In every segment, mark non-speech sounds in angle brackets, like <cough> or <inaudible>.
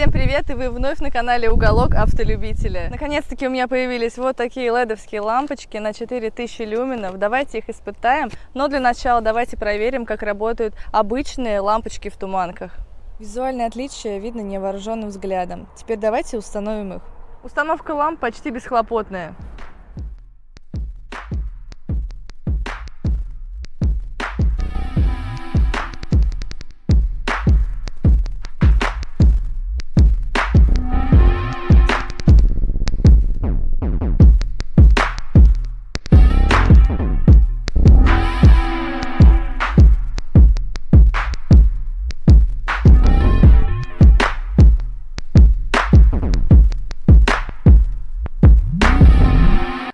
Всем привет, и вы вновь на канале Уголок Автолюбителя. Наконец-таки у меня появились вот такие ледовские лампочки на 4000 люменов. Давайте их испытаем, но для начала давайте проверим, как работают обычные лампочки в туманках. Визуальное отличие видно невооруженным взглядом. Теперь давайте установим их. Установка ламп почти бесхлопотная.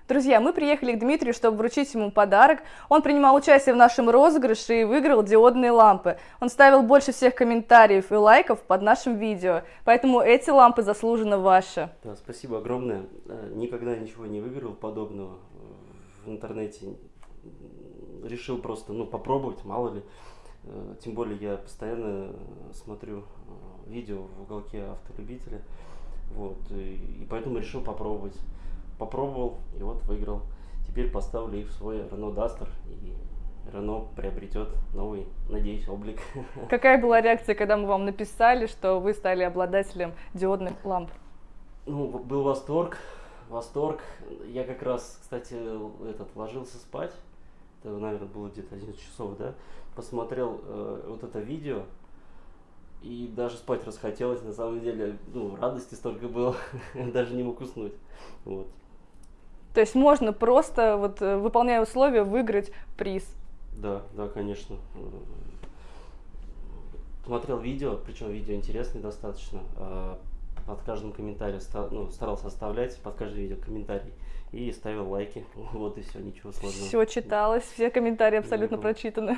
Друзья, мы приехали к Дмитрию, чтобы вручить ему подарок. Он принимал участие в нашем розыгрыше и выиграл диодные лампы. Он ставил больше всех комментариев и лайков под нашим видео, поэтому эти лампы заслуженно ваши. Да, спасибо огромное. Э, никогда ничего не выиграл подобного в интернете. Решил просто ну, попробовать, мало ли. Э, тем более я постоянно смотрю э, видео в уголке автолюбителя. Вот, и поэтому решил попробовать попробовал и вот выиграл. Теперь поставлю их в свой Renault Duster и Renault приобретет новый, надеюсь, облик. <laughs> Какая была реакция, когда мы вам написали, что вы стали обладателем диодных ламп? Ну, был восторг, восторг. Я как раз, кстати, этот, ложился спать, это, наверное, было где-то 11 часов, да, посмотрел э, вот это видео, и даже спать расхотелось, на самом деле, ну, радости столько было, <laughs> даже не мог уснуть, вот. То есть можно просто, вот, э, выполняя условия, выиграть приз. Да, да, конечно. Смотрел видео, причем видео интересное достаточно. А, под каждым комментарием ну, старался оставлять под каждым видео комментарий и ставил лайки. <laughs> Вот и все, ничего сложного. Все читалось, все комментарии абсолютно прочитаны.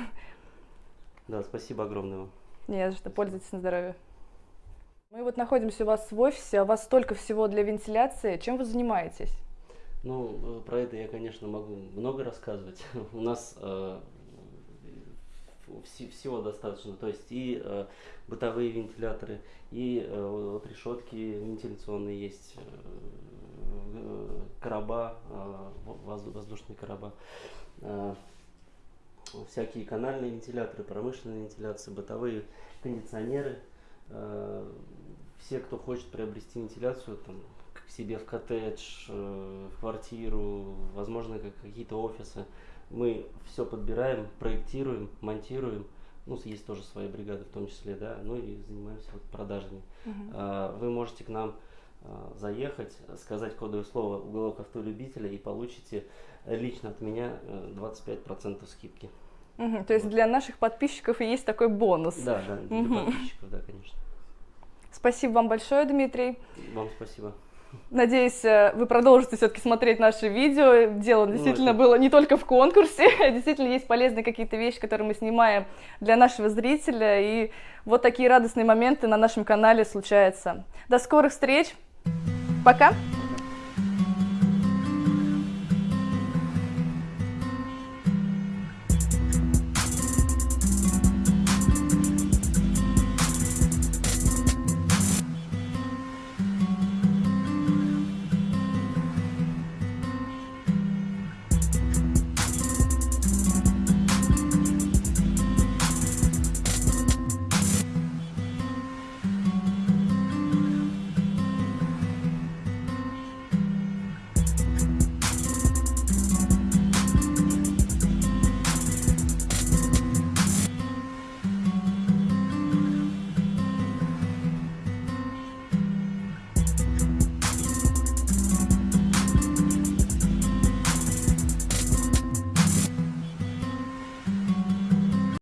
Да, спасибо огромное вам. Не за что, пользуйтесь на здоровье. Мы вот находимся у вас в офисе, а у вас столько всего для вентиляции. Чем вы занимаетесь? Ну, э, про это я, конечно, могу много рассказывать. <laughs> У нас э, всего достаточно, то есть и э, бытовые вентиляторы, и э, вот решетки вентиляционные есть, э, короба, э, воздушные короба, э, всякие канальные вентиляторы, промышленные вентиляции, бытовые кондиционеры. Э, все, кто хочет приобрести вентиляцию, там, себе в коттедж, э, в квартиру, возможно, как какие-то офисы. Мы все подбираем, проектируем, монтируем. Ну, есть тоже свои бригады в том числе, да, ну и занимаемся вот продажами. Uh-huh. Вы можете к нам а, заехать, сказать кодовое слово «Уголок автолюбителя» и получите лично от меня 25% э, скидки. Угу, то есть вот. для наших подписчиков есть такой бонус. Да, да, для угу. подписчиков, да, конечно. Спасибо вам большое, Дмитрий. Вам спасибо. Надеюсь, э, вы продолжите все-таки смотреть наши видео. Дело действительно было не только в конкурсе, а <laughs> действительно есть полезные какие-то вещи, которые мы снимаем для нашего зрителя. И вот такие радостные моменты на нашем канале случаются. До скорых встреч. Пока.